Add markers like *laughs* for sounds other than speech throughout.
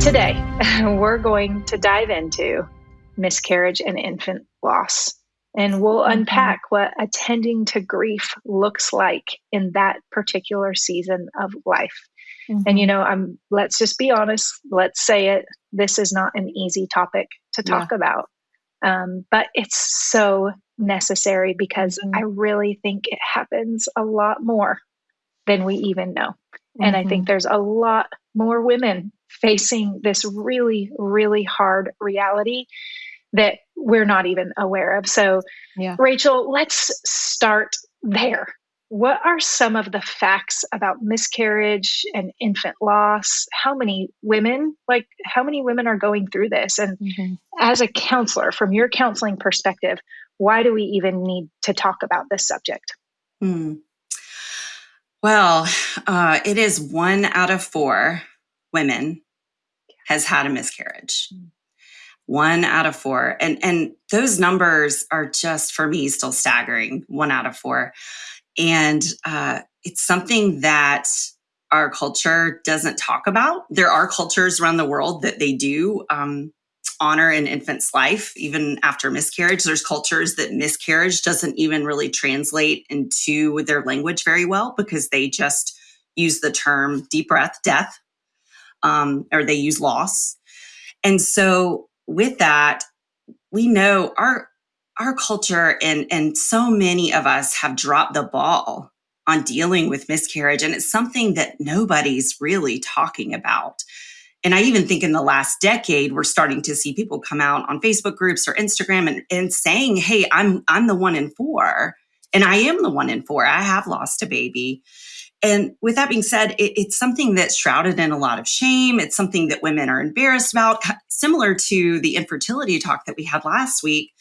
Today, *laughs* we're going to dive into miscarriage and infant loss. And we'll mm-hmm. unpack what attending to grief looks like in that particular season of life. Mm-hmm. And you know, I'm let's just be honest, let's say it. This is not an easy topic to talk yeah. about. Um, but it's so necessary because mm-hmm. I really think it happens a lot more than we even know. And I think mm-hmm. there's a lot more women facing this really, really hard reality that we're not even aware of. So, yeah. Rachel, let's start there. What are some of the facts about miscarriage and infant loss? How many women, like, how many women are going through this? And mm-hmm. as a counselor, from your counseling perspective, why do we even need to talk about this subject? Mm. Well, uh, it is one out of four women has had a miscarriage. Mm. One out of four. And, and those numbers are just, for me, still staggering. One out of four. And uh, it's something that our culture doesn't talk about. There are cultures around the world that they do um, honor an infant's life, even after miscarriage. There's cultures that miscarriage doesn't even really translate into their language very well because they just use the term deep breath, death, um, or they use loss. And so with that, we know our our culture and and so many of us have dropped the ball on dealing with miscarriage and it's something that nobody's really talking about and I even think in the last decade, we're starting to see people come out on Facebook groups or Instagram and, and saying, Hey, I'm, I'm the one in four. And I am the one in four. I have lost a baby. And with that being said, it, it's something that's shrouded in a lot of shame. It's something that women are embarrassed about, similar to the infertility talk that we had last week.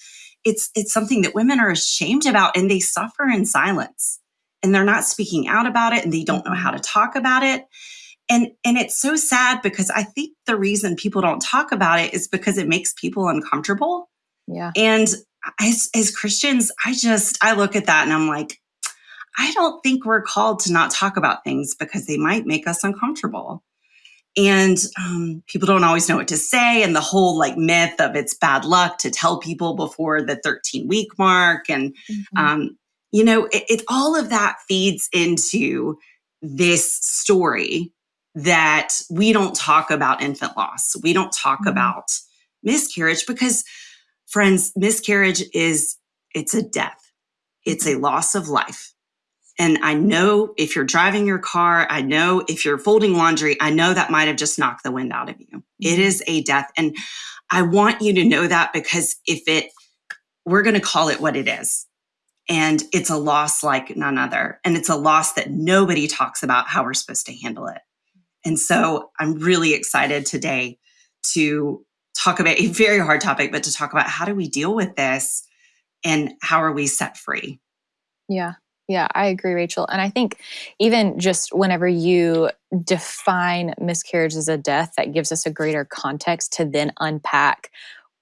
It's, it's something that women are ashamed about and they suffer in silence and they're not speaking out about it and they don't know how to talk about it and and it's so sad because i think the reason people don't talk about it is because it makes people uncomfortable yeah and as as christians i just i look at that and i'm like i don't think we're called to not talk about things because they might make us uncomfortable and um, people don't always know what to say and the whole like myth of it's bad luck to tell people before the 13 week mark and mm-hmm. um, you know it, it all of that feeds into this story that we don't talk about infant loss. We don't talk mm-hmm. about miscarriage because friends, miscarriage is it's a death. It's a loss of life. And I know if you're driving your car, I know if you're folding laundry, I know that might have just knocked the wind out of you. Mm-hmm. It is a death. And I want you to know that because if it, we're going to call it what it is. And it's a loss like none other. And it's a loss that nobody talks about how we're supposed to handle it. And so I'm really excited today to talk about a very hard topic, but to talk about how do we deal with this and how are we set free? Yeah. Yeah, I agree, Rachel. And I think even just whenever you define miscarriage as a death, that gives us a greater context to then unpack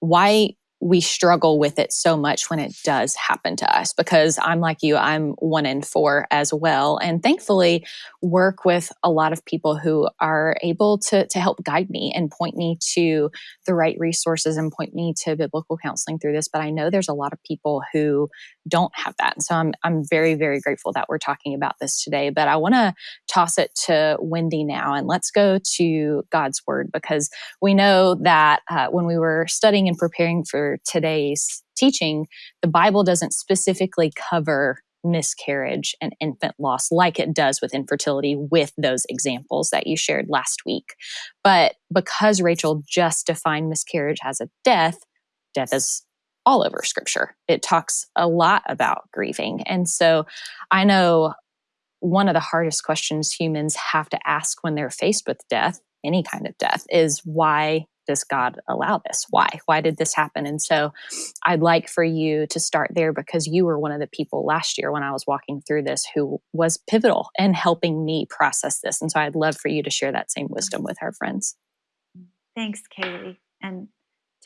why we struggle with it so much when it does happen to us because I'm like you, I'm one in four as well. And thankfully, work with a lot of people who are able to, to help guide me and point me to the right resources and point me to biblical counseling through this. But I know there's a lot of people who don't have that. And so I'm, I'm very, very grateful that we're talking about this today. But I want to toss it to Wendy now and let's go to God's word because we know that uh, when we were studying and preparing for today's teaching, the Bible doesn't specifically cover miscarriage and infant loss like it does with infertility with those examples that you shared last week. But because Rachel just defined miscarriage as a death, death is all over scripture. It talks a lot about grieving. And so I know one of the hardest questions humans have to ask when they're faced with death, any kind of death, is why does God allow this? Why? Why did this happen? And so I'd like for you to start there because you were one of the people last year when I was walking through this who was pivotal in helping me process this. And so I'd love for you to share that same wisdom with our friends. Thanks, Kaylee. And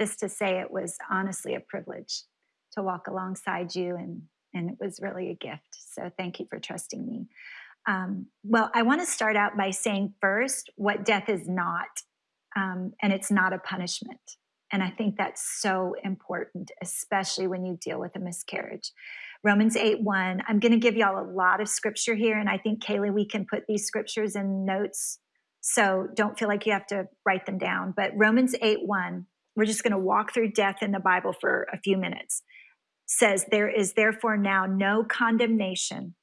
just to say it was honestly a privilege to walk alongside you and and it was really a gift so thank you for trusting me um, well i want to start out by saying first what death is not um, and it's not a punishment. And I think that's so important, especially when you deal with a miscarriage. Romans 8 1. I'm going to give y'all a lot of scripture here. And I think, Kaylee, we can put these scriptures in notes. So don't feel like you have to write them down. But Romans 8 1, we're just going to walk through death in the Bible for a few minutes. Says, There is therefore now no condemnation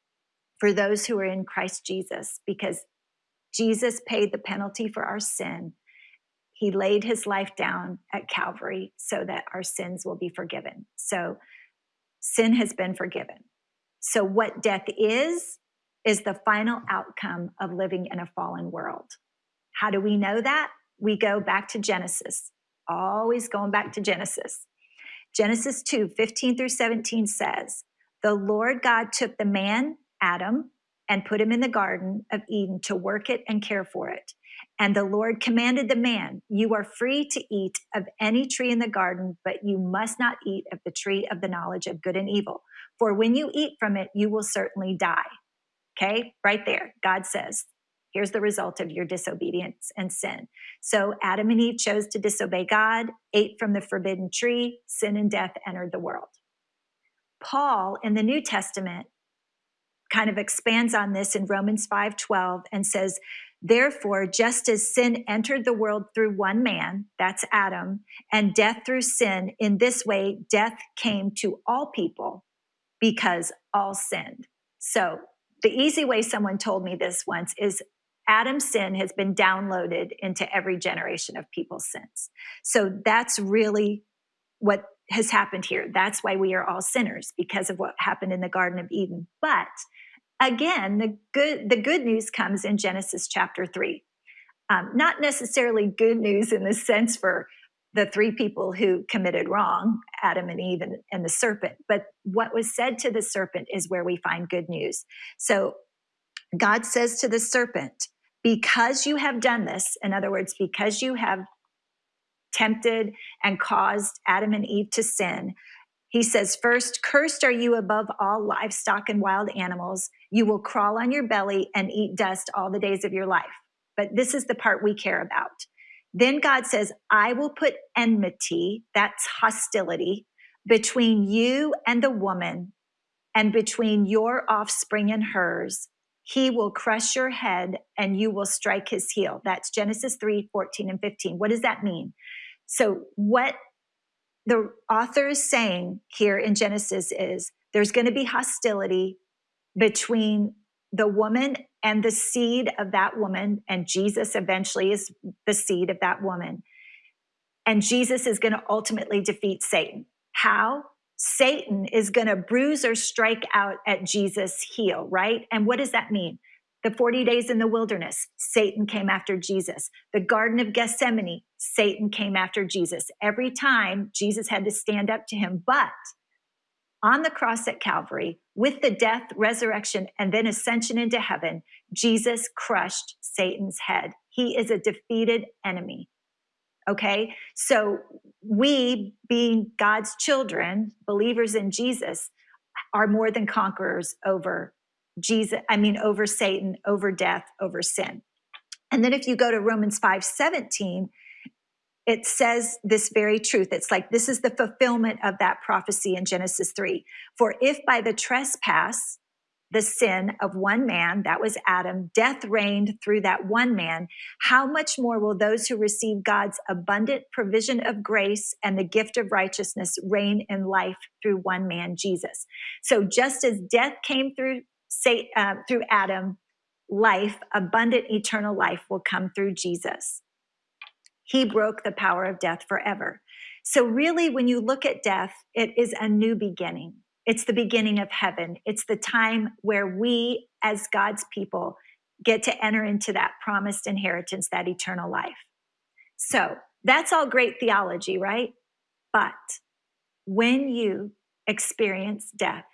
for those who are in Christ Jesus, because Jesus paid the penalty for our sin. He laid his life down at Calvary so that our sins will be forgiven. So sin has been forgiven. So, what death is, is the final outcome of living in a fallen world. How do we know that? We go back to Genesis, always going back to Genesis. Genesis 2 15 through 17 says, The Lord God took the man, Adam, and put him in the Garden of Eden to work it and care for it. And the Lord commanded the man, You are free to eat of any tree in the garden, but you must not eat of the tree of the knowledge of good and evil. For when you eat from it, you will certainly die. Okay, right there, God says, Here's the result of your disobedience and sin. So Adam and Eve chose to disobey God, ate from the forbidden tree, sin and death entered the world. Paul in the New Testament kind of expands on this in Romans 5:12 and says, Therefore, just as sin entered the world through one man, that's Adam, and death through sin, in this way, death came to all people because all sinned. So, the easy way someone told me this once is Adam's sin has been downloaded into every generation of people since. So, that's really what has happened here. That's why we are all sinners because of what happened in the Garden of Eden. But again, the good the good news comes in Genesis chapter three. Um, not necessarily good news in the sense for the three people who committed wrong, Adam and Eve and, and the serpent, but what was said to the serpent is where we find good news. So God says to the serpent, because you have done this, in other words, because you have tempted and caused Adam and Eve to sin, he says, First, cursed are you above all livestock and wild animals. You will crawl on your belly and eat dust all the days of your life. But this is the part we care about. Then God says, I will put enmity, that's hostility, between you and the woman, and between your offspring and hers. He will crush your head and you will strike his heel. That's Genesis 3 14 and 15. What does that mean? So, what the author is saying here in Genesis is there's going to be hostility between the woman and the seed of that woman, and Jesus eventually is the seed of that woman. And Jesus is going to ultimately defeat Satan. How? Satan is going to bruise or strike out at Jesus' heel, right? And what does that mean? The 40 days in the wilderness, Satan came after Jesus. The Garden of Gethsemane, Satan came after Jesus. Every time Jesus had to stand up to him. But on the cross at Calvary, with the death, resurrection, and then ascension into heaven, Jesus crushed Satan's head. He is a defeated enemy. Okay, so we, being God's children, believers in Jesus, are more than conquerors over Jesus, I mean, over Satan, over death, over sin. And then if you go to Romans 5 17, it says this very truth. It's like this is the fulfillment of that prophecy in Genesis 3. For if by the trespass, the sin of one man, that was Adam, death reigned through that one man, how much more will those who receive God's abundant provision of grace and the gift of righteousness reign in life through one man, Jesus? So just as death came through say uh, through Adam, life, abundant eternal life will come through Jesus. He broke the power of death forever. So, really, when you look at death, it is a new beginning. It's the beginning of heaven. It's the time where we, as God's people, get to enter into that promised inheritance, that eternal life. So, that's all great theology, right? But when you experience death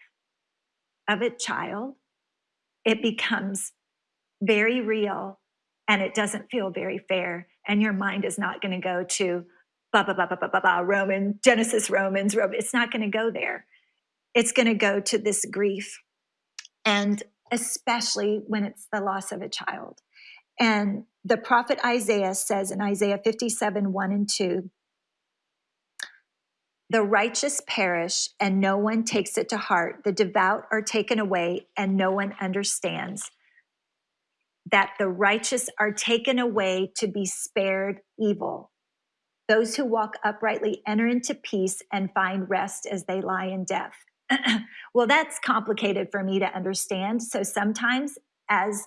of a child, it becomes very real and it doesn't feel very fair. And your mind is not going to go to blah, blah, blah, blah, blah, blah, blah, Roman, Genesis, Romans, Roman. It's not going to go there. It's going to go to this grief. And especially when it's the loss of a child. And the prophet Isaiah says in Isaiah 57 1 and 2, the righteous perish and no one takes it to heart. The devout are taken away and no one understands. That the righteous are taken away to be spared evil. Those who walk uprightly enter into peace and find rest as they lie in death. *clears throat* well, that's complicated for me to understand. So sometimes, as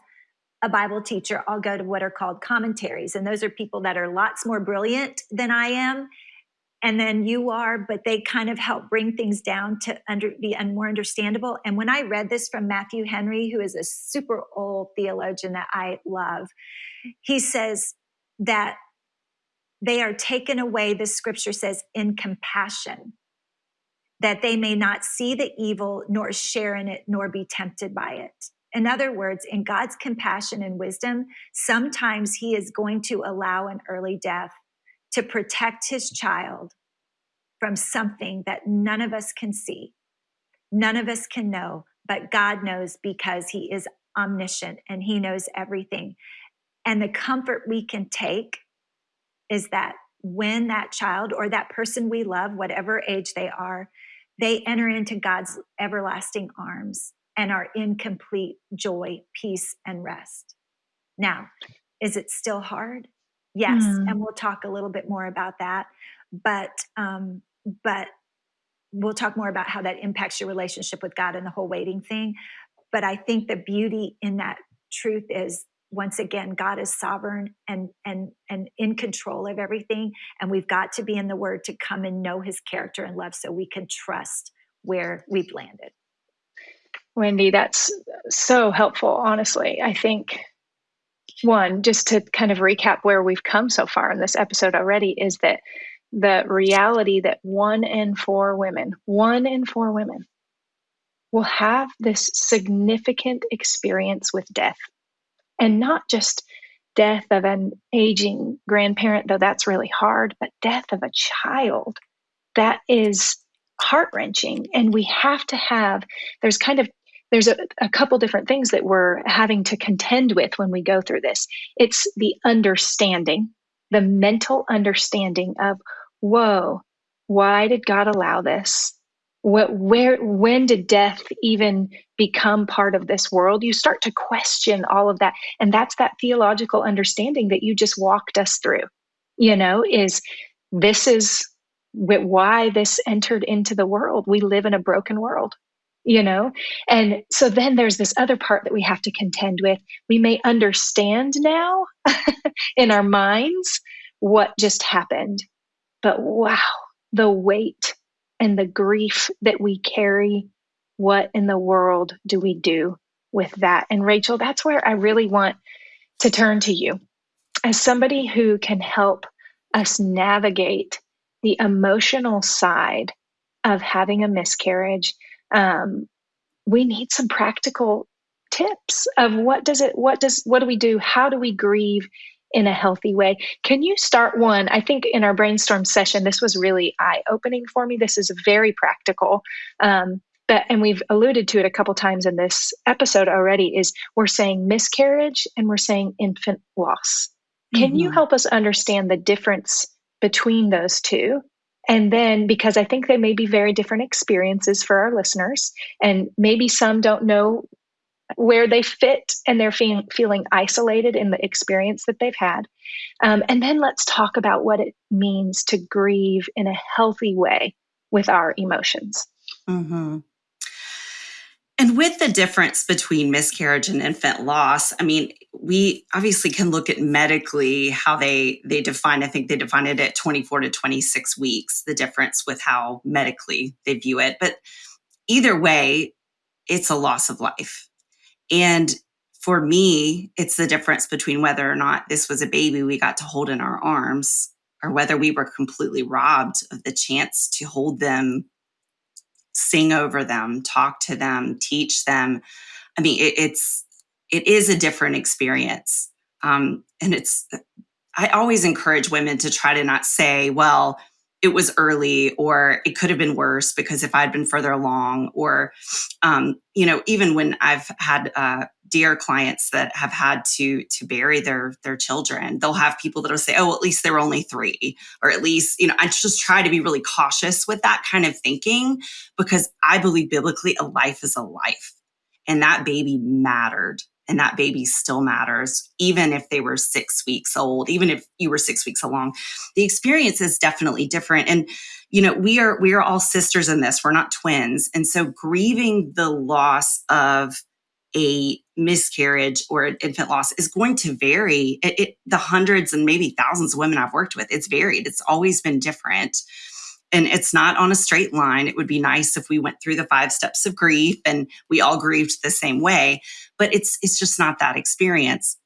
a Bible teacher, I'll go to what are called commentaries. And those are people that are lots more brilliant than I am and then you are, but they kind of help bring things down to under, be more understandable. And when I read this from Matthew Henry, who is a super old theologian that I love, he says that they are taken away, the scripture says, in compassion, that they may not see the evil, nor share in it, nor be tempted by it. In other words, in God's compassion and wisdom, sometimes He is going to allow an early death to protect his child from something that none of us can see, none of us can know, but God knows because he is omniscient and he knows everything. And the comfort we can take is that when that child or that person we love, whatever age they are, they enter into God's everlasting arms and are in complete joy, peace, and rest. Now, is it still hard? Yes, mm. and we'll talk a little bit more about that. But um, but we'll talk more about how that impacts your relationship with God and the whole waiting thing. But I think the beauty in that truth is once again God is sovereign and and and in control of everything, and we've got to be in the Word to come and know His character and love, so we can trust where we've landed. Wendy, that's so helpful. Honestly, I think one, just to kind of recap where we've come so far in this episode already, is that the reality that one in four women, one in four women, will have this significant experience with death. And not just death of an aging grandparent, though that's really hard, but death of a child. That is heart wrenching. And we have to have, there's kind of there's a, a couple different things that we're having to contend with when we go through this. It's the understanding, the mental understanding of, whoa, why did God allow this? What, where, when did death even become part of this world? You start to question all of that. And that's that theological understanding that you just walked us through, you know, is this is why this entered into the world. We live in a broken world you know? And so then there's this other part that we have to contend with. We may understand now *laughs* in our minds what just happened but wow the weight and the grief that we carry what in the world do we do with that? And rachel that's where i really want to turn to you. As somebody who can help us navigate the emotional side of having a miscarriage um, we need some practical tips of what does it what does what do we do? How do we grieve in a healthy way? Can you start one? I think in our brainstorm session this was really eye-opening for me. This is very practical. Um, but and we've alluded to it a couple times in this episode already is we're saying miscarriage and we're saying infant loss. Can mm-hmm. you help us understand the difference between those two and then, because I think they may be very different experiences for our listeners, and maybe some don't know where they fit and they're feeling, feeling isolated in the experience that they've had. Um, and then let's talk about what it means to grieve in a healthy way with our emotions. Mm-hmm. And with the difference between miscarriage and infant loss, I mean, we obviously can look at medically how they they define. I think they define it at 24 to 26 weeks, the difference with how medically they view it. But either way, it's a loss of life. And for me, it's the difference between whether or not this was a baby we got to hold in our arms or whether we were completely robbed of the chance to hold them sing over them, talk to them, teach them. I mean, it, it's it is a different experience, um, and it's. I always encourage women to try to not say, "Well, it was early," or "It could have been worse," because if I'd been further along, or um, you know, even when I've had uh, dear clients that have had to to bury their their children. They'll have people that'll say oh at least there were only three or at least you know i just try to be really cautious with that kind of thinking because i believe biblically a life is a life and that baby mattered and that baby still matters even if they were six weeks old even if you were six weeks along. The experience is definitely different and you know we are we are all sisters in this. We're not twins and so grieving the loss of a miscarriage or infant loss is going to vary it, it, the hundreds and maybe thousands of women i've worked with it's varied it's always been different and it's not on a straight line. It would be nice if we went through the five steps of grief and we all grieved the same way, but it's it's just not that experience.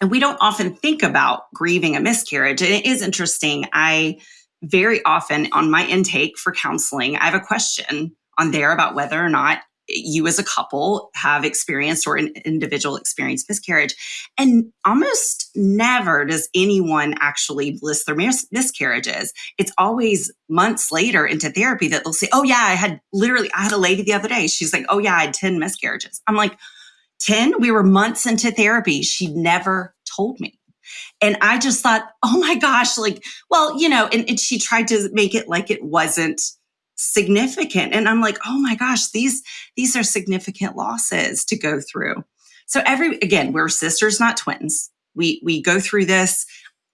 And we don't often think about grieving a miscarriage. And it is interesting. I very often on my intake for counseling, I have a question on there about whether or not you as a couple have experienced or an individual experienced miscarriage. And almost never does anyone actually list their mis- miscarriages. It's always months later into therapy that they'll say, Oh, yeah, I had literally, I had a lady the other day. She's like, Oh, yeah, I had 10 miscarriages. I'm like, 10? We were months into therapy. She never told me. And I just thought, oh my gosh, like, well, you know, and, and she tried to make it like it wasn't significant. And i'm like oh my gosh these these are significant losses to go through. So every again we're sisters not twins. We we go through this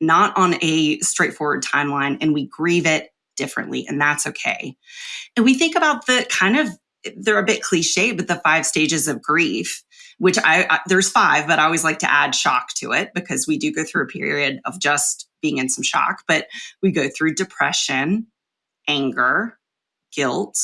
not on a straightforward timeline and we grieve it differently and that's okay. And we think about the kind of they're a bit cliche but the five stages of grief which I, I there's five but i always like to add shock to it because we do go through a period of just being in some shock but we go through depression anger guilt,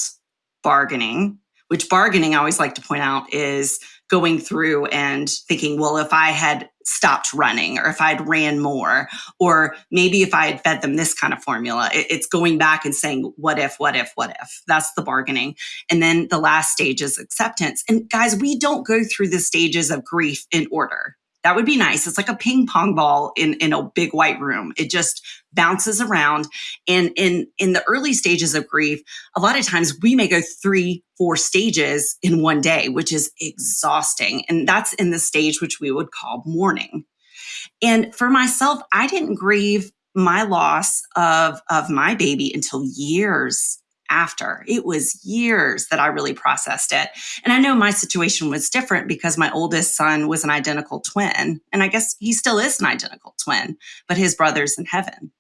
bargaining, which bargaining I always like to point out is going through and thinking, well, if I had stopped running or if I'd ran more, or maybe if I had fed them this kind of formula, it's going back and saying, what if, what if, what if? That's the bargaining. And then the last stage is acceptance. And guys, we don't go through the stages of grief in order. That would be nice. It's like a ping pong ball in, in a big white room. It just bounces around. And in, in the early stages of grief, a lot of times we may go three, four stages in one day, which is exhausting. And that's in the stage which we would call mourning. And for myself, I didn't grieve my loss of, of my baby until years after. It was years that I really processed it. And I know my situation was different because my oldest son was an identical twin. And I guess he still is an identical twin, but his brother's in heaven.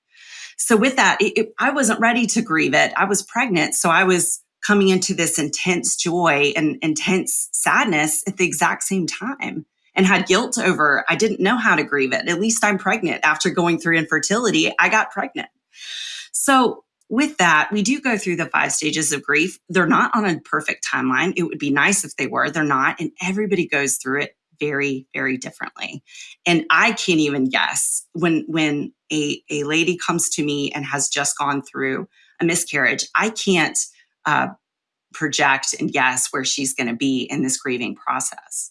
So with that, it, it, I wasn't ready to grieve it. I was pregnant. So I was coming into this intense joy and intense sadness at the exact same time and had guilt over I didn't know how to grieve it. At least I'm pregnant. After going through infertility, I got pregnant. So with that, we do go through the five stages of grief. They're not on a perfect timeline. It would be nice if they were. They're not. And everybody goes through it very, very differently. And I can't even guess when when a, a lady comes to me and has just gone through a miscarriage, I can't uh, project and guess where she's going to be in this grieving process.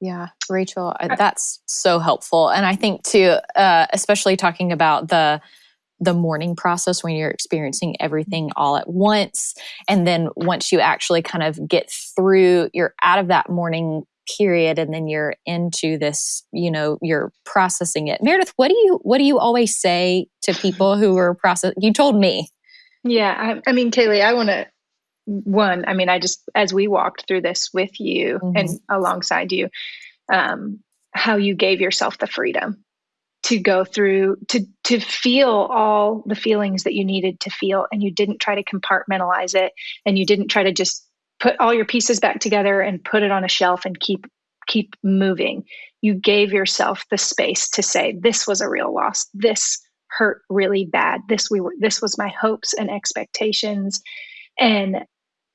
Yeah, Rachel, that's so helpful. And I think too, uh, especially talking about the the mourning process when you're experiencing everything all at once. And then once you actually kind of get through, you're out of that mourning period and then you're into this you know you're processing it meredith what do you what do you always say to people who are process you told me yeah i, I mean kaylee i want to one i mean i just as we walked through this with you mm-hmm. and alongside you um how you gave yourself the freedom to go through to to feel all the feelings that you needed to feel and you didn't try to compartmentalize it and you didn't try to just put all your pieces back together and put it on a shelf and keep keep moving you gave yourself the space to say this was a real loss this hurt really bad this we were this was my hopes and expectations and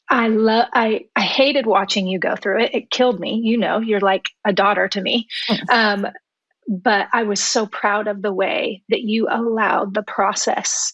I love I I hated watching you go through it. It killed me. You know, you're like a daughter to me. *laughs* Um, but I was so proud of the way that you allowed the process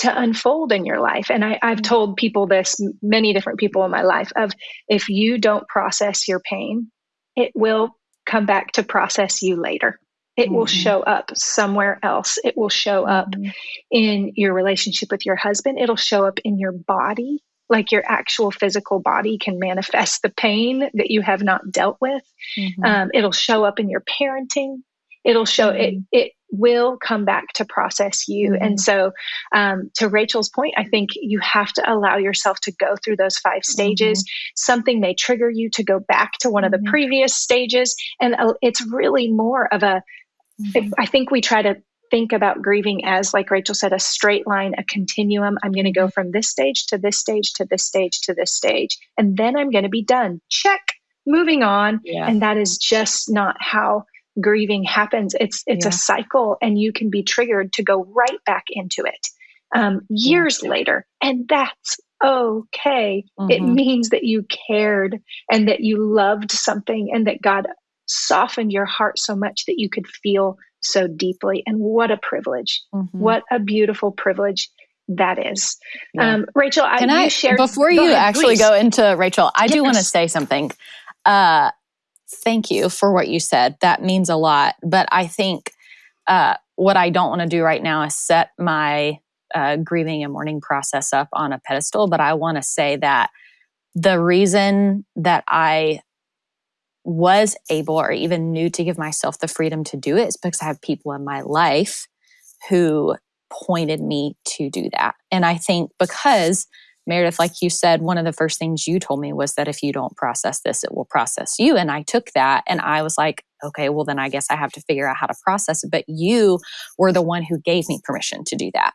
to unfold in your life. And I, have mm-hmm. told people this, many different people in my life, of if you don't process your pain, it will come back to process you later. It mm-hmm. will show up somewhere else. It will show up mm-hmm. in your relationship with your husband. It'll show up in your body. like your actual physical body can manifest the pain that you have not dealt with. Mm-hmm. Um, it'll show up in your parenting. It'll show mm-hmm. it. It will come back to process you. Mm-hmm. And so, um, to Rachel's point, I think you have to allow yourself to go through those five stages. Mm-hmm. Something may trigger you to go back to one of the mm-hmm. previous stages, and uh, it's really more of a. Mm-hmm. I think we try to think about grieving as, like Rachel said, a straight line, a continuum. I'm going to go mm-hmm. from this stage to this stage to this stage to this stage, and then I'm going to be done. Check, moving on. Yeah. And that is just not how grieving happens. It's it's yeah. a cycle, and you can be triggered to go right back into it um, years yeah. later, and that's okay. Mm-hmm. It means that you cared and that you loved something, and that God softened your heart so much that you could feel so deeply. And what a privilege! Mm-hmm. What a beautiful privilege that is. Yeah. Um, Rachel, can I, I before you ahead, actually please. go into Rachel? I yes. do want to say something. Uh, thank you for what you said. That means a lot. But I think uh, what I don't want to do right now is set my uh, grieving and mourning process up on a pedestal. But I want to say that the reason that I was able or even knew to give myself the freedom to do it is because I have people in my life who pointed me to do that. And I think because Meredith, like you said, one of the first things you told me was that if you don't process this, it will process you. And I took that and I was like, okay, well, then I guess I have to figure out how to process it. But you were the one who gave me permission to do that.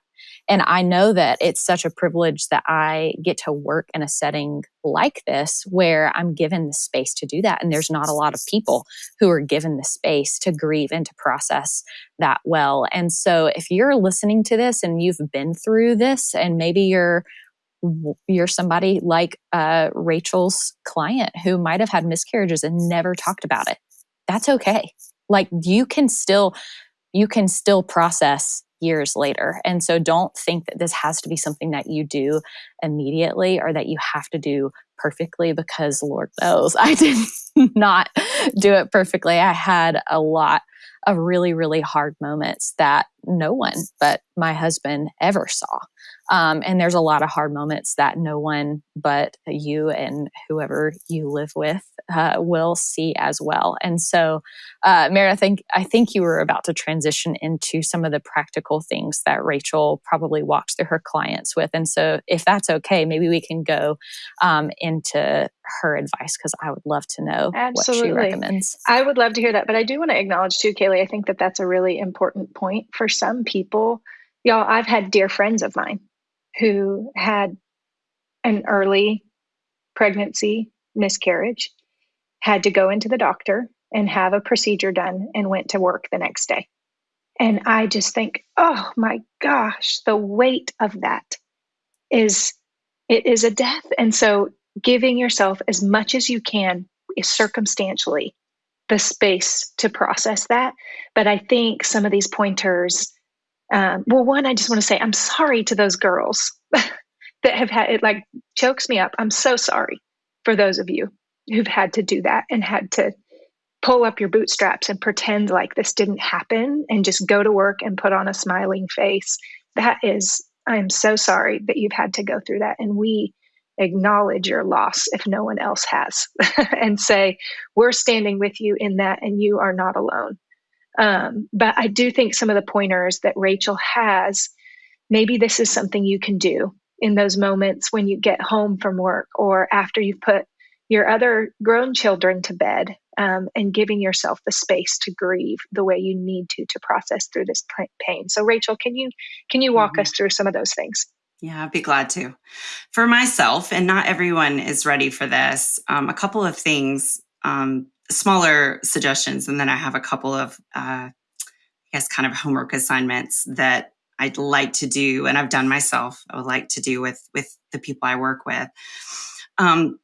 And I know that it's such a privilege that I get to work in a setting like this where I'm given the space to do that. And there's not a lot of people who are given the space to grieve and to process that well. And so if you're listening to this and you've been through this and maybe you're you're somebody like uh, Rachel's client who might have had miscarriages and never talked about it. That's okay. Like you can still you can still process years later. And so don't think that this has to be something that you do immediately or that you have to do perfectly because Lord knows *laughs* I did not do it perfectly. I had a lot of really, really hard moments that no one but my husband ever saw. Um, and there's a lot of hard moments that no one but you and whoever you live with uh, will see as well. And so, uh, Mary, I think I think you were about to transition into some of the practical things that Rachel probably walks through her clients with. And so, if that's okay, maybe we can go um, into her advice because I would love to know Absolutely. what she recommends. I would love to hear that, but I do want to acknowledge too, Kaylee. I think that that's a really important point for some people. Y'all, I've had dear friends of mine who had an early pregnancy miscarriage, had to go into the doctor and have a procedure done, and went to work the next day. And I just think, oh my gosh, the weight of that is it is a death. And so giving yourself as much as you can is circumstantially the space to process that. But I think some of these pointers um, well, one, I just want to say I'm sorry to those girls *laughs* that have had it, like, chokes me up. I'm so sorry for those of you who've had to do that and had to pull up your bootstraps and pretend like this didn't happen and just go to work and put on a smiling face. That is, I'm so sorry that you've had to go through that. And we acknowledge your loss if no one else has *laughs* and say, we're standing with you in that and you are not alone. Um, but I do think some of the pointers that Rachel has, maybe this is something you can do in those moments when you get home from work or after you've put your other grown children to bed um, and giving yourself the space to grieve the way you need to to process through this pain. So, Rachel, can you can you walk mm-hmm. us through some of those things? Yeah, I'd be glad to. For myself, and not everyone is ready for this, um, a couple of things um, smaller suggestions, and then I have a couple of, uh, I guess, kind of homework assignments that I'd like to do, and I've done myself. I would like to do with with the people I work with. Um,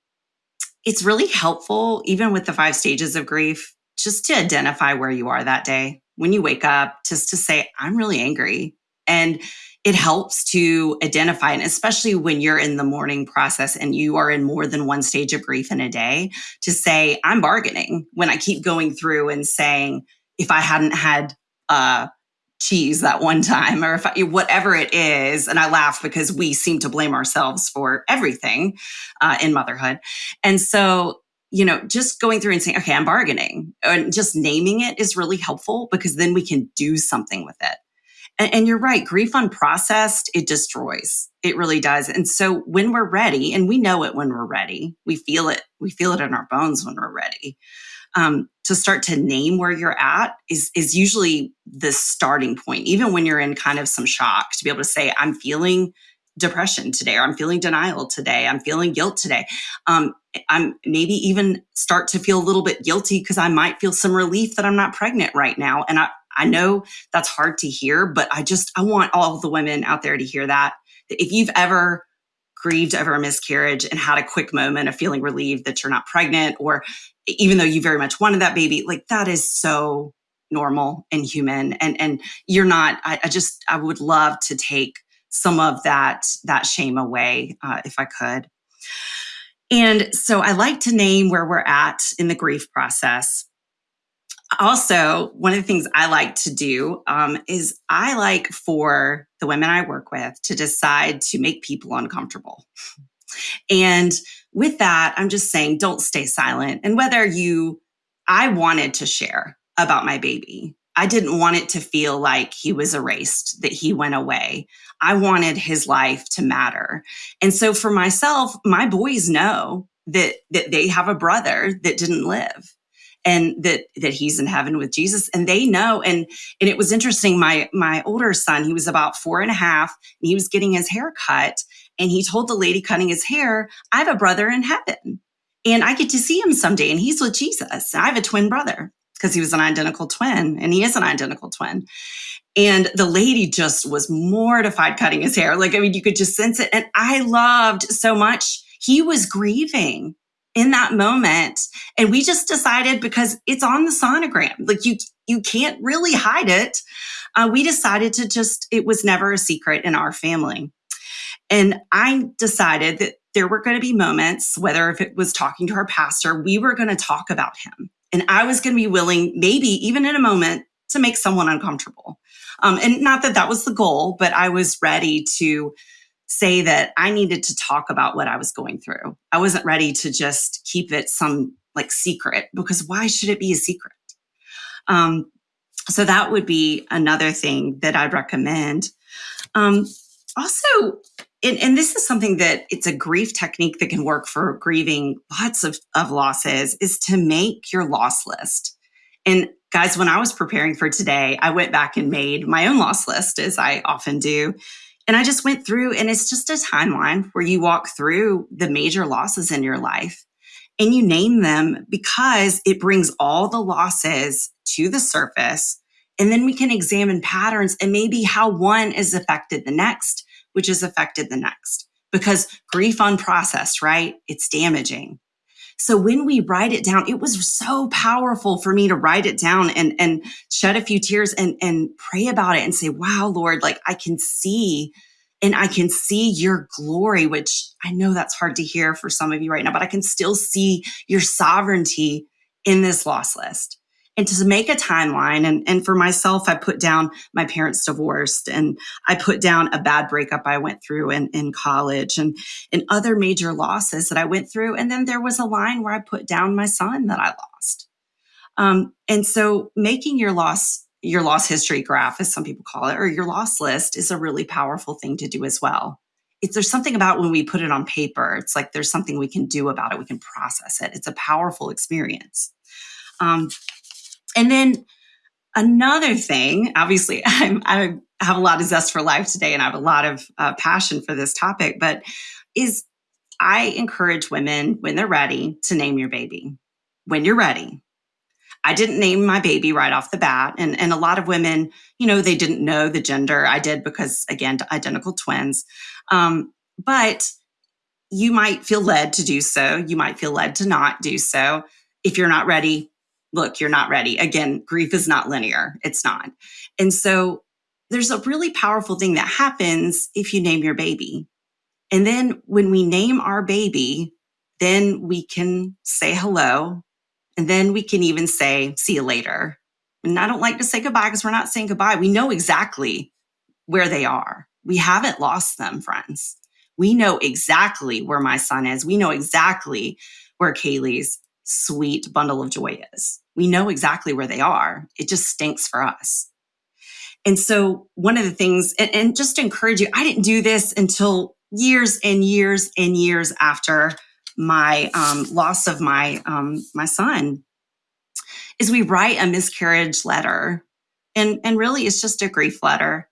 it's really helpful, even with the five stages of grief, just to identify where you are that day when you wake up. Just to say, "I'm really angry," and it helps to identify, and especially when you're in the mourning process and you are in more than one stage of grief in a day, to say, I'm bargaining when I keep going through and saying, if I hadn't had uh, cheese that one time or if I, whatever it is and i laugh because we seem to blame ourselves for everything uh, in motherhood. And so you know just going through and saying okay i'm bargaining and just naming it is really helpful because then we can do something with it and, and you're right grief unprocessed it destroys. It really does. And so when we're ready and we know it when we're ready we feel it we feel it in our bones when we're ready. Um, to start to name where you're at is is usually the starting point even when you're in kind of some shock to be able to say i'm feeling depression today or i'm feeling denial today i'm feeling guilt today. Um, i'm maybe even start to feel a little bit guilty because i might feel some relief that i'm not pregnant right now and i i know that's hard to hear but i just i want all the women out there to hear that if you've ever grieved over a miscarriage and had a quick moment of feeling relieved that you're not pregnant or even though you very much wanted that baby like that is so normal and human. And and you're not I, I just i would love to take some of that that shame away uh, if i could. And so i like to name where we're at in the grief process also one of the things i like to do um, is i like for the women i work with to decide to make people uncomfortable and with that, I'm just saying, don't stay silent. And whether you, I wanted to share about my baby. I didn't want it to feel like he was erased, that he went away. I wanted his life to matter. And so for myself, my boys know that, that they have a brother that didn't live and that that he's in heaven with Jesus and they know and and it was interesting my my older son he was about four and a half and he was getting his hair cut and he told the lady cutting his hair, I have a brother in heaven and I get to see him someday and he's with Jesus. I have a twin brother because he was an identical twin and he is an identical twin. And the lady just was mortified cutting his hair. Like, I mean, you could just sense it. And I loved so much. He was grieving in that moment. And we just decided because it's on the sonogram, like you, you can't really hide it. Uh, we decided to just, it was never a secret in our family. And I decided that there were going to be moments, whether if it was talking to our pastor, we were going to talk about him. And I was going to be willing, maybe even in a moment, to make someone uncomfortable. Um, and not that that was the goal, but I was ready to say that I needed to talk about what I was going through. I wasn't ready to just keep it some like secret because why should it be a secret? Um, so that would be another thing that I'd recommend. Um, also, and, and, this is something that it's a grief technique that can work for grieving lots of, of losses is to make your loss list. And guys, when I was preparing for today, I went back and made my own loss list as I often do. And I just went through and it's just a timeline where you walk through the major losses in your life and you name them because it brings all the losses to the surface. And then we can examine patterns and maybe how one is affected the next which is affected the next. Because grief unprocessed, right? It's damaging. So when we write it down, it was so powerful for me to write it down and, and shed a few tears and, and pray about it and say, wow, Lord, like I can see and I can see your glory, which I know that's hard to hear for some of you right now, but I can still see your sovereignty in this loss list and to make a timeline and, and for myself i put down my parents divorced and i put down a bad breakup i went through in, in college and, and other major losses that i went through and then there was a line where i put down my son that i lost. Um, and so making your loss your loss history graph as some people call it or your loss list is a really powerful thing to do as well. It's, there's something about when we put it on paper it's like there's something we can do about it. We can process it. It's a powerful experience. Um, and then another thing, obviously, *laughs* I'm, i have a lot of zest for life today and I have a lot of uh, passion for this topic, but is I encourage women when they're ready to name your baby. When you're ready. I didn't name my baby right off the bat. And, and a lot of women, you know, they didn't know the gender. I did because, again, identical twins. Um, but you might feel led to do so. You might feel led to not do so. If you're not ready, look, you're not ready. Again, grief is not linear. It's not. And so there's a really powerful thing that happens if you name your baby. And then when we name our baby, then we can say hello. And then we can even say, see you later. And I don't like to say goodbye because we're not saying goodbye. We know exactly where they are. We haven't lost them, friends. We know exactly where my son is. We know exactly where Kaylee's sweet bundle of joy is. We know exactly where they are. It just stinks for us. And so, one of the things, and, and just to encourage you, I didn't do this until years and years and years after my um, loss of my um, my son is we write a miscarriage letter and and really it's just a grief letter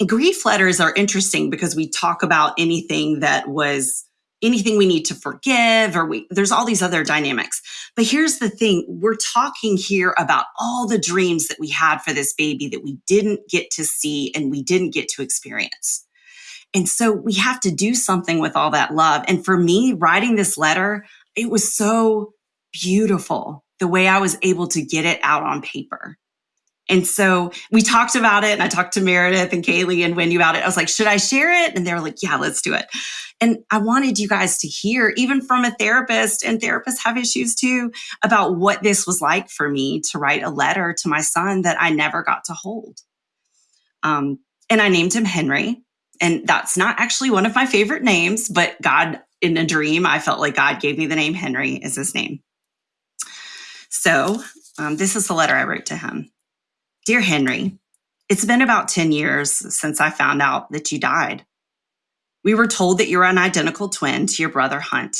and grief letters are interesting because we talk about anything that was anything we need to forgive or we there's all these other dynamics but here's the thing we're talking here about all the dreams that we had for this baby that we didn't get to see and we didn't get to experience and so we have to do something with all that love. And for me, writing this letter, it was so beautiful the way I was able to get it out on paper. And so we talked about it, and I talked to Meredith and Kaylee and Wendy about it. I was like, should I share it? And they were like, yeah, let's do it. And I wanted you guys to hear, even from a therapist, and therapists have issues too, about what this was like for me to write a letter to my son that I never got to hold. Um, and I named him Henry and that's not actually one of my favorite names, but God in a dream, I felt like God gave me the name Henry is his name. So um, this is the letter I wrote to him Dear Henry, it's been about 10 years since I found out that you died. We were told that you're an identical twin to your brother Hunt.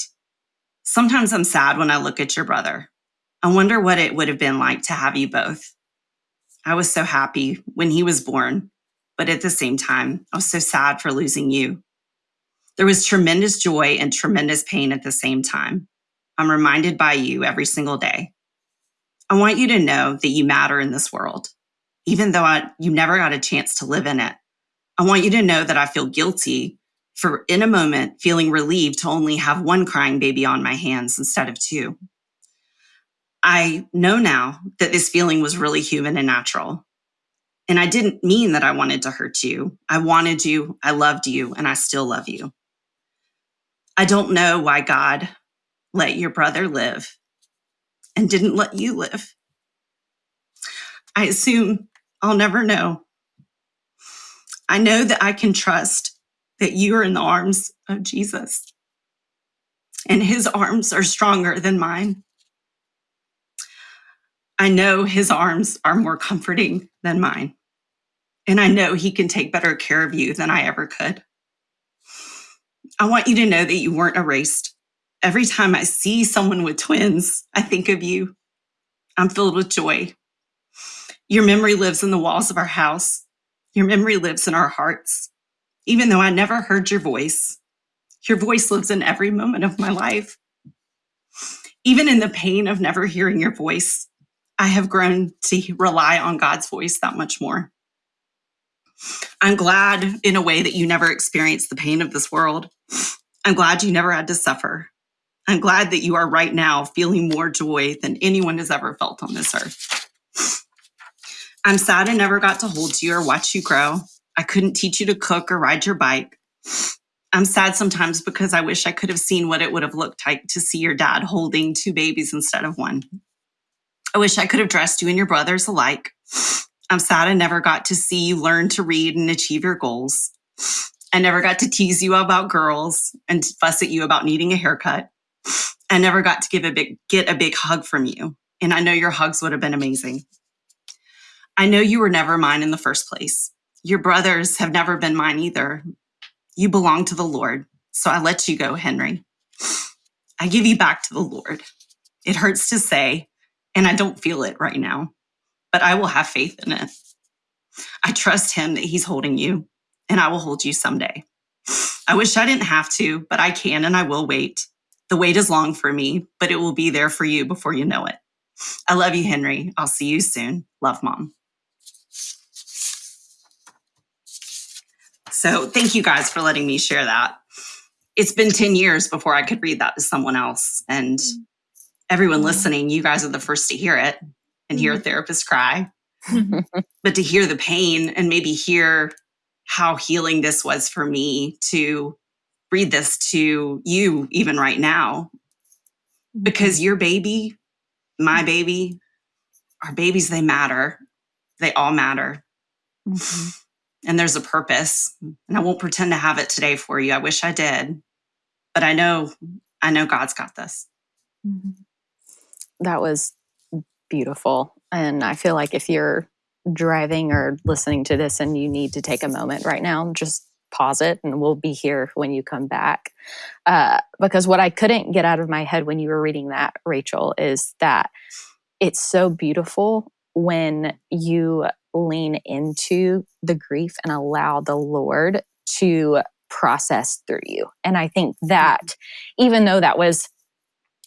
Sometimes I'm sad when I look at your brother. I wonder what it would have been like to have you both. I was so happy when he was born but at the same time, I was so sad for losing you. There was tremendous joy and tremendous pain at the same time. I'm reminded by you every single day. I want you to know that you matter in this world, even though I, you never got a chance to live in it. I want you to know that I feel guilty for, in a moment, feeling relieved to only have one crying baby on my hands instead of two. I know now that this feeling was really human and natural. And I didn't mean that I wanted to hurt you. I wanted you, I loved you, and I still love you. I don't know why God let your brother live and didn't let you live. I assume I'll never know. I know that I can trust that you are in the arms of Jesus, and his arms are stronger than mine. I know his arms are more comforting than mine. And I know he can take better care of you than I ever could. I want you to know that you weren't erased. Every time I see someone with twins, I think of you. I'm filled with joy. Your memory lives in the walls of our house. Your memory lives in our hearts. Even though I never heard your voice, your voice lives in every moment of my life. Even in the pain of never hearing your voice, I have grown to rely on God's voice that much more. I'm glad in a way that you never experienced the pain of this world. I'm glad you never had to suffer. I'm glad that you are right now feeling more joy than anyone has ever felt on this earth. I'm sad I never got to hold you or watch you grow. I couldn't teach you to cook or ride your bike. I'm sad sometimes because I wish I could have seen what it would have looked like to see your dad holding two babies instead of one. I wish I could have dressed you and your brothers alike. I'm sad I never got to see you learn to read and achieve your goals. I never got to tease you about girls and fuss at you about needing a haircut. I never got to give a big get a big hug from you. And I know your hugs would have been amazing. I know you were never mine in the first place. Your brothers have never been mine either. You belong to the Lord. So I let you go, Henry. I give you back to the Lord. It hurts to say, and I don't feel it right now but I will have faith in it. I trust him that he's holding you, and I will hold you someday. I wish I didn't have to, but I can and I will wait. The wait is long for me, but it will be there for you before you know it. I love you, Henry. I'll see you soon. Love, Mom. So, thank you guys for letting me share that. It's been 10 years before I could read that to someone else. And everyone listening, you guys are the first to hear it and hear a mm-hmm. therapist cry, *laughs* but to hear the pain and maybe hear how healing this was for me to read this to you, even right now, because mm-hmm. your baby, my baby, our babies, they matter. They all matter. Mm-hmm. And there's a purpose. And I won't pretend to have it today for you. I wish I did. But I know, I know God's got this. Mm-hmm. That was beautiful. And I feel like if you're driving or listening to this and you need to take a moment right now, just pause it and we'll be here when you come back. Uh, because what I couldn't get out of my head when you were reading that, Rachel, is that it's so beautiful when you lean into the grief and allow the Lord to process through you. And I think that even though that was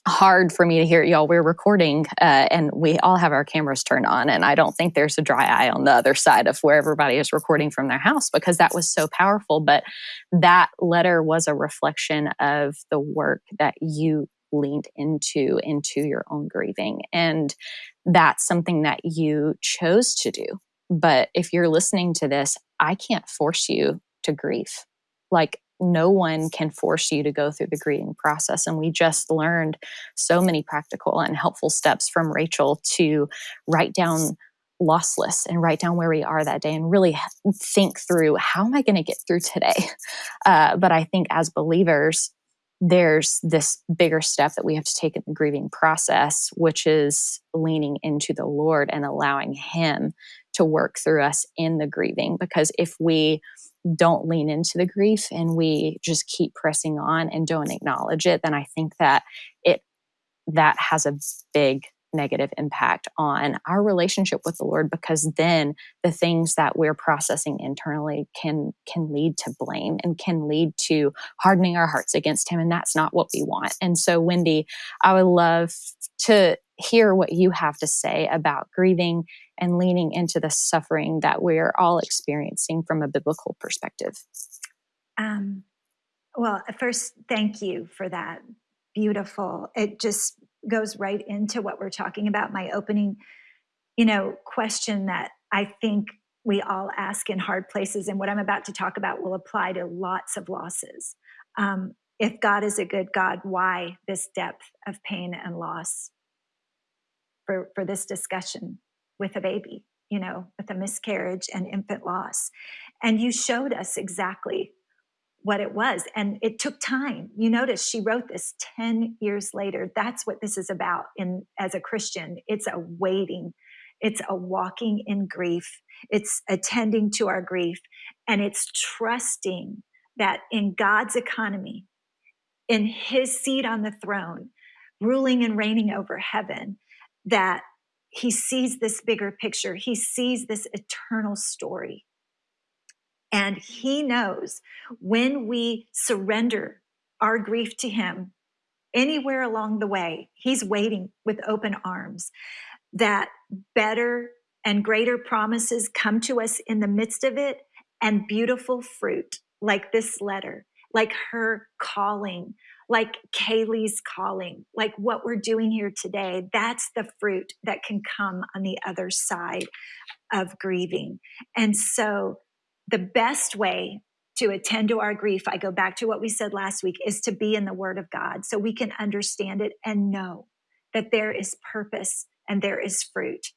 hard for me to hear y'all we're recording uh, and we all have our cameras turned on and i don't think there's a dry eye on the other side of where everybody is recording from their house because that was so powerful. But that letter was a reflection of the work that you leaned into into your own grieving. And that's something that you chose to do but if you're listening to this i can't force you to grieve like no one can force you to go through the grieving process. And we just learned so many practical and helpful steps from Rachel to write down loss lists and write down where we are that day and really think through how am I going to get through today? *laughs* Uh, but I think as believers, there's this bigger step that we have to take in the grieving process, which is leaning into the Lord and allowing Him to work through us in the grieving. Because if we don't lean into the grief and we just keep pressing on and don't acknowledge it, then I think that it that has a big negative impact on our relationship with the Lord because then the things that we're processing internally can can lead to blame and can lead to hardening our hearts against him and that's not what we want. And so Wendy, I would love to hear what you have to say about grieving and leaning into the suffering that we're all experiencing from a biblical perspective. Um, well, first, thank you for that. Beautiful. It just goes right into what we're talking about. My opening, you know, question that I think we all ask in hard places, and what I'm about to talk about will apply to lots of losses. Um, if God is a good God, why this depth of pain and loss for, for this discussion with a baby, you know, with a miscarriage and infant loss? And you showed us exactly what it was. And it took time. You notice she wrote this 10 years later. That's what this is about in as a Christian. It's a waiting. It's a walking in grief. It's attending to our grief. And it's trusting that in God's economy, in his seat on the throne, ruling and reigning over heaven, that he sees this bigger picture. He sees this eternal story. And he knows when we surrender our grief to him anywhere along the way, he's waiting with open arms that better and greater promises come to us in the midst of it and beautiful fruit like this letter like her calling, like Kaylee's calling, like what we're doing here today. That's the fruit that can come on the other side of grieving. And so, the best way to attend to our grief, I go back to what we said last week, is to be in the Word of God so we can understand it and know that there is purpose and there is fruit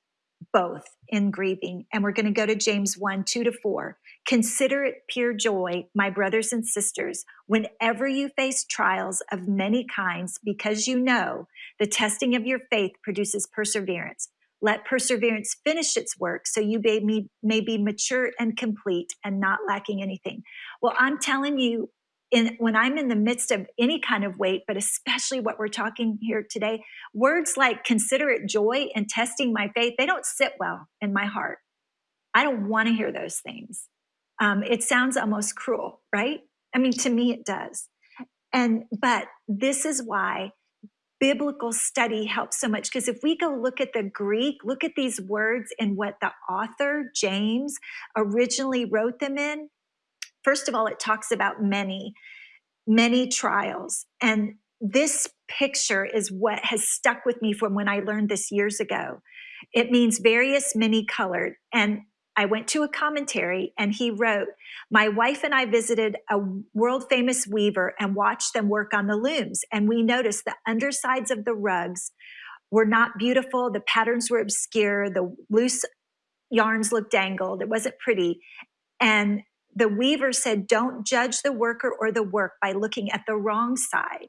both in grieving. And we're going to go to James 1 2 to 4. Consider it pure joy, my brothers and sisters, whenever you face trials of many kinds, because you know the testing of your faith produces perseverance. Let perseverance finish its work so you may, may be mature and complete and not lacking anything. Well, I'm telling you, in, when I'm in the midst of any kind of weight, but especially what we're talking here today, words like consider it joy and testing my faith, they don't sit well in my heart. I don't want to hear those things. Um, it sounds almost cruel, right? I mean, to me, it does. And, but this is why biblical study helps so much because if we go look at the Greek, look at these words and what the author, James, originally wrote them in, First of all, it talks about many, many trials. And this picture is what has stuck with me from when I learned this years ago. It means various, many colored. And I went to a commentary and he wrote, My wife and I visited a world famous weaver and watched them work on the looms. And we noticed the undersides of the rugs were not beautiful. The patterns were obscure. The loose yarns looked dangled. It wasn't pretty. And the weaver said, Don't judge the worker or the work by looking at the wrong side.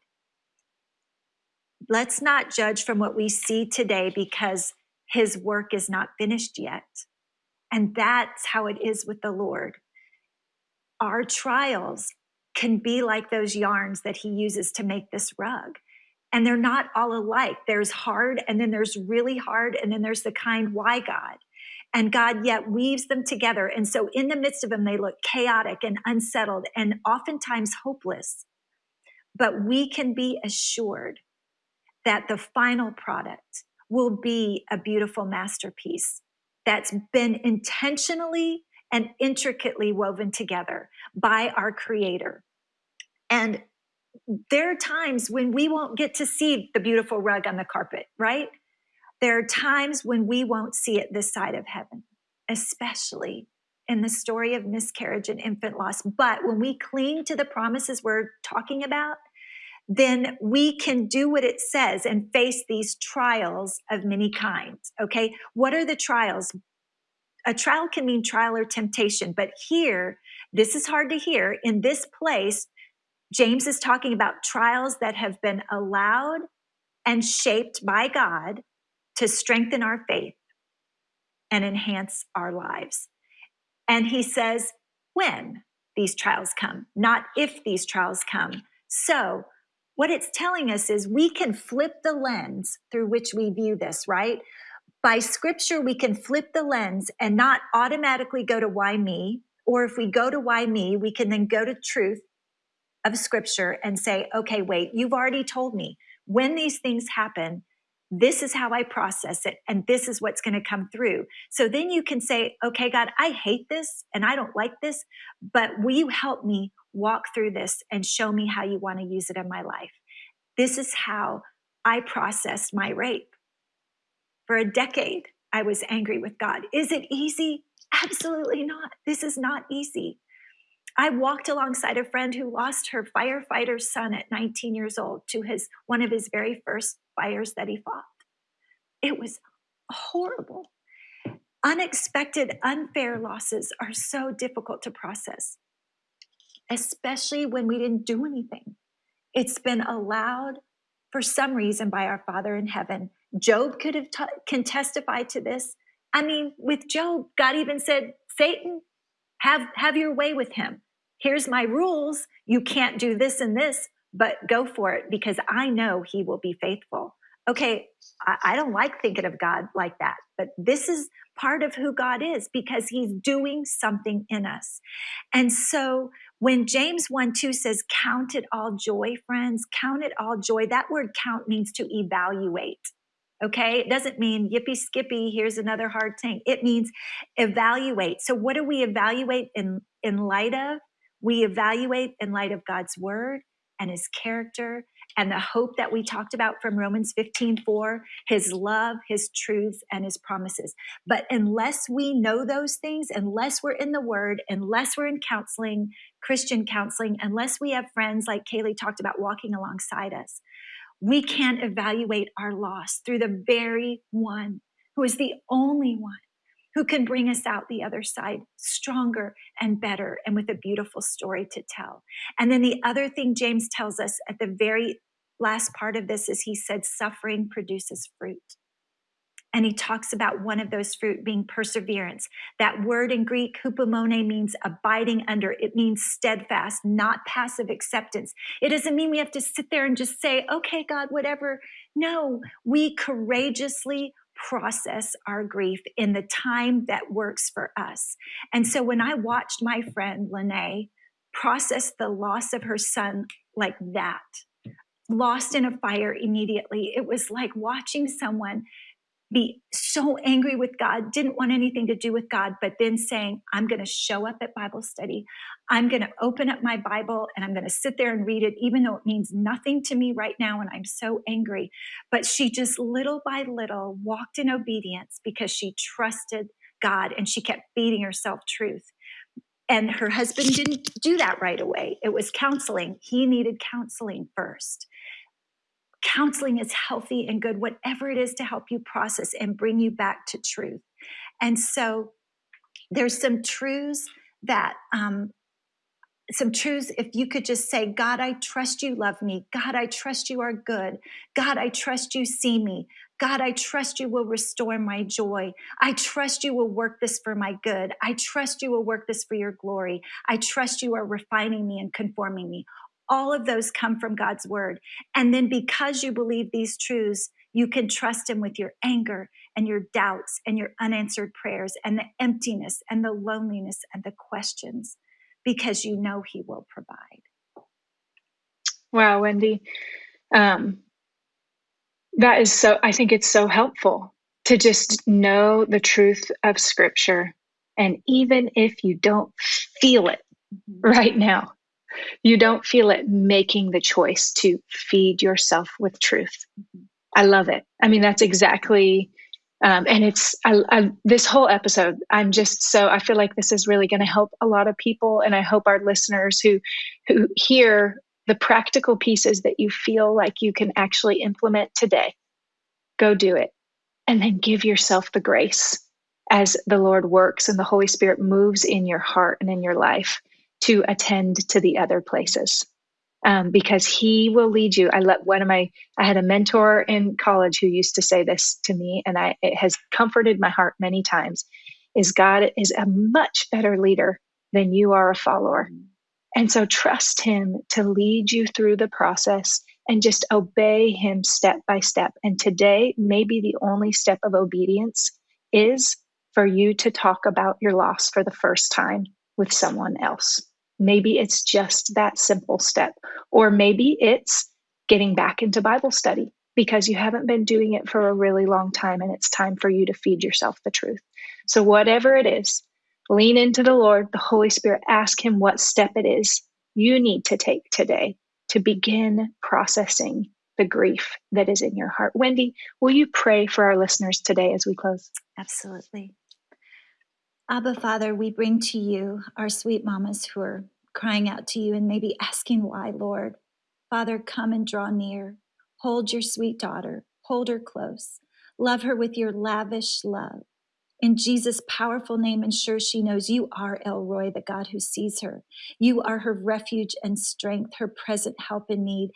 Let's not judge from what we see today because his work is not finished yet. And that's how it is with the Lord. Our trials can be like those yarns that he uses to make this rug. And they're not all alike. There's hard, and then there's really hard, and then there's the kind, why God? And God yet weaves them together. And so, in the midst of them, they look chaotic and unsettled and oftentimes hopeless. But we can be assured that the final product will be a beautiful masterpiece that's been intentionally and intricately woven together by our creator. And there are times when we won't get to see the beautiful rug on the carpet, right? There are times when we won't see it this side of heaven, especially in the story of miscarriage and infant loss. But when we cling to the promises we're talking about, then we can do what it says and face these trials of many kinds. Okay. What are the trials? A trial can mean trial or temptation, but here, this is hard to hear. In this place, James is talking about trials that have been allowed and shaped by God to strengthen our faith and enhance our lives. And he says, when these trials come, not if these trials come. So, what it's telling us is we can flip the lens through which we view this, right? By scripture, we can flip the lens and not automatically go to why me. Or if we go to why me, we can then go to truth of scripture and say, okay, wait, you've already told me when these things happen, this is how I process it, and this is what's going to come through. So then you can say, okay, God, I hate this and I don't like this, but will you help me walk through this and show me how you want to use it in my life? This is how I processed my rape. For a decade, I was angry with God. Is it easy? Absolutely not. This is not easy. I walked alongside a friend who lost her firefighter's son at 19 years old to his one of his very first fires that he fought. It was horrible. Unexpected, unfair losses are so difficult to process, especially when we didn't do anything. It's been allowed for some reason by our Father in heaven. Job could have t- can testify to this. I mean, with Job, God even said, "Satan, have have your way with him here's my rules. You can't do this and this, but go for it because I know he will be faithful. Okay, I, don't like thinking of God like that, but this is part of who God is because he's doing something in us. And so when James 1 2 says, Count it all joy, friends, count it all joy, that word count means to evaluate. Okay, it doesn't mean yippee skippy, here's another hard thing. It means evaluate. So, what do we evaluate in, in light of? We evaluate in light of God's word and his character and the hope that we talked about from Romans 15 4, his love, his truths, and his promises. But unless we know those things, unless we're in the word, unless we're in counseling, Christian counseling, unless we have friends like Kaylee talked about walking alongside us, we can't evaluate our loss through the very one who is the only one who can bring us out the other side stronger and better and with a beautiful story to tell. And then the other thing James tells us at the very last part of this is he said, suffering produces fruit. And he talks about one of those fruit being perseverance. That word in Greek, hupomone, means abiding under. It means steadfast, not passive acceptance. It doesn't mean we have to sit there and just say, okay, God, whatever. No, we courageously process our grief in the time that works for us. And so when I watched my friend Lene process the loss of her son like that, lost in a fire immediately, it was like watching someone be so angry with God, didn't want anything to do with God, but then saying, I'm going to show up at Bible study. I'm going to open up my Bible and I'm going to sit there and read it, even though it means nothing to me right now and I'm so angry. But she just little by little walked in obedience because she trusted God and she kept feeding herself truth. And her husband didn't do that right away. It was counseling. He needed counseling first Counseling is healthy and good, whatever it is to help you process and bring you back to truth. And so there's some truths that um, some truths if you could just say god i trust you love me. God i trust you are good. God i trust you see me. God i trust you will restore my joy. I trust you will work this for my good. I trust you will work this for your glory. I trust you are refining me and conforming me all of those come from god's word and then because you believe these truths you can trust him with your anger and your doubts and your unanswered prayers and the emptiness and the loneliness and the questions because you know he will provide. Wow, Wendy. Um, that is so, I think it's so helpful to just know the truth of scripture. And even if you don't feel it mm-hmm. right now, you don't feel it making the choice to feed yourself with truth. I love it. I mean, that's exactly um, and it's I, I, this whole episode i'm just so i feel like this is really going to help a lot of people and i hope our listeners who who hear the practical pieces that you feel like you can actually implement today go do it and then give yourself the grace as the lord works and the holy spirit moves in your heart and in your life to attend to the other places um, because he will lead you. I let one of my, I had a mentor in college who used to say this to me, and I, it has comforted my heart many times is God is a much better leader than you are a follower. And so trust him to lead you through the process and just obey him step by step. And today, maybe the only step of obedience is for you to talk about your loss for the first time with someone else. Maybe it's just that simple step. Or maybe it's getting back into Bible study because you haven't been doing it for a really long time and it's time for you to feed yourself the truth. So, whatever it is, lean into the Lord, the Holy Spirit, ask Him what step it is you need to take today to begin processing the grief that is in your heart. Wendy, will you pray for our listeners today as we close? Absolutely. Abba, Father, we bring to you our sweet mamas who are crying out to you and maybe asking why, Lord. Father, come and draw near. Hold your sweet daughter, hold her close. Love her with your lavish love. In Jesus' powerful name, ensure she knows you are El Roi, the God who sees her. You are her refuge and strength, her present help in need.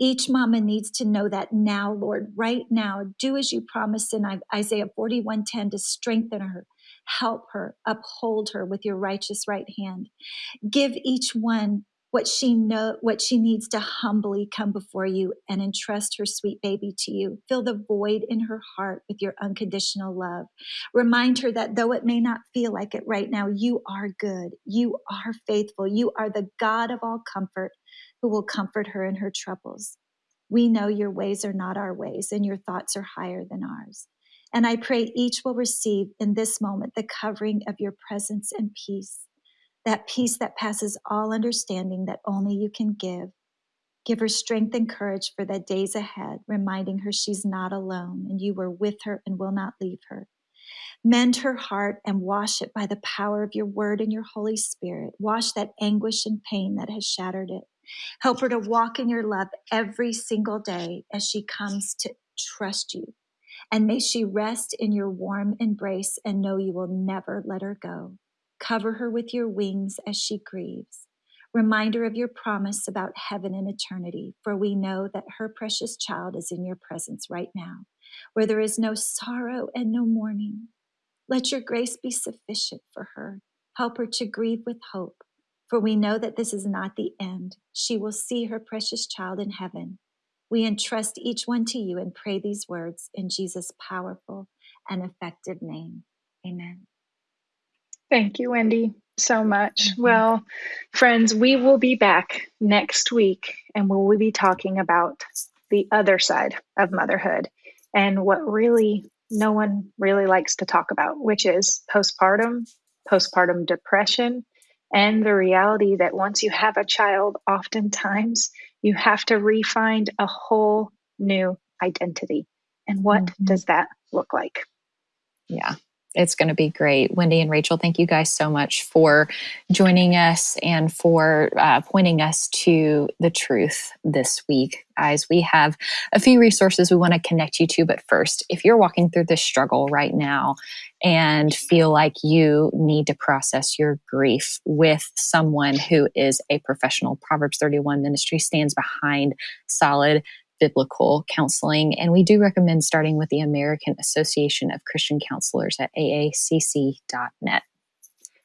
Each mama needs to know that now, Lord, right now. Do as you promised in Isaiah 41:10 to strengthen her, help her, uphold her with your righteous right hand. Give each one what she know what she needs to humbly come before you and entrust her sweet baby to you. Fill the void in her heart with your unconditional love. Remind her that though it may not feel like it right now you are good. You are faithful. You are the god of all comfort who will comfort her in her troubles. We know your ways are not our ways and your thoughts are higher than ours and I pray each will receive in this moment the covering of your presence and peace, that peace that passes all understanding that only you can give. Give her strength and courage for the days ahead, reminding her she's not alone and you are with her and will not leave her. Mend her heart and wash it by the power of your word and your Holy Spirit. Wash that anguish and pain that has shattered it. Help her to walk in your love every single day as she comes to trust you and may she rest in your warm embrace and know you will never let her go. Cover her with your wings as she grieves. Remind her of your promise about heaven and eternity, for we know that her precious child is in your presence right now, where there is no sorrow and no mourning. Let your grace be sufficient for her. Help her to grieve with hope, for we know that this is not the end. She will see her precious child in heaven we entrust each one to you and pray these words in Jesus' powerful and effective name. Amen. Thank you, Wendy, so much. Mm-hmm. Well, friends, we will be back next week and we will be talking about the other side of motherhood and what really no one really likes to talk about, which is postpartum, postpartum depression, and the reality that once you have a child, oftentimes you have to refine a whole new identity. And what mm-hmm. does that look like? Yeah. It's going to be great. Wendy and Rachel, thank you guys so much for joining us and for uh, pointing us to the truth this week. Guys, we have a few resources we want to connect you to. But first, if you're walking through this struggle right now and feel like you need to process your grief with someone who is a professional, Proverbs 31 ministry stands behind solid biblical counseling. And we do recommend starting with the American Association of Christian Counselors at aacc.net.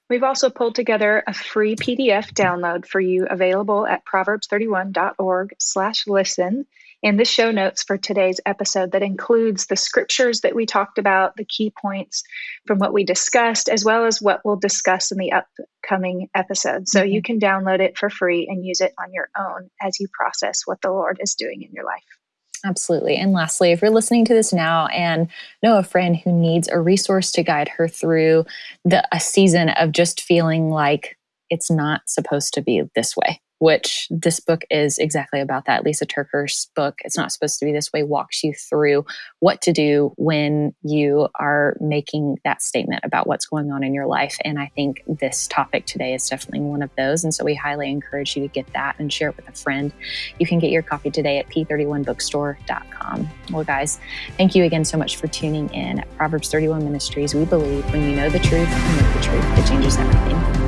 We've also pulled together a free PDF download for you available at proverbs31.org slash listen and the show notes for today's episode that includes the scriptures that we talked about, the key points from what we discussed, as well as what we'll discuss in the upcoming episode. So mm-hmm. you can download it for free and use it on your own as you process what the Lord is doing in your life. Absolutely. And lastly, if you're listening to this now and know a friend who needs a resource to guide her through the a season of just feeling like it's not supposed to be this way, which this book is exactly about that. Lisa TerKeurst's book, It's Not Supposed to Be This Way, walks you through what to do when you are making that statement about what's going on in your life. And I think this topic today is definitely one of those. And so we highly encourage you to get that and share it with a friend. You can get your copy today at p31bookstore.com. Well, guys, thank you again so much for tuning in at Proverbs 31 Ministries. We believe when you know the truth and live the truth, it changes everything.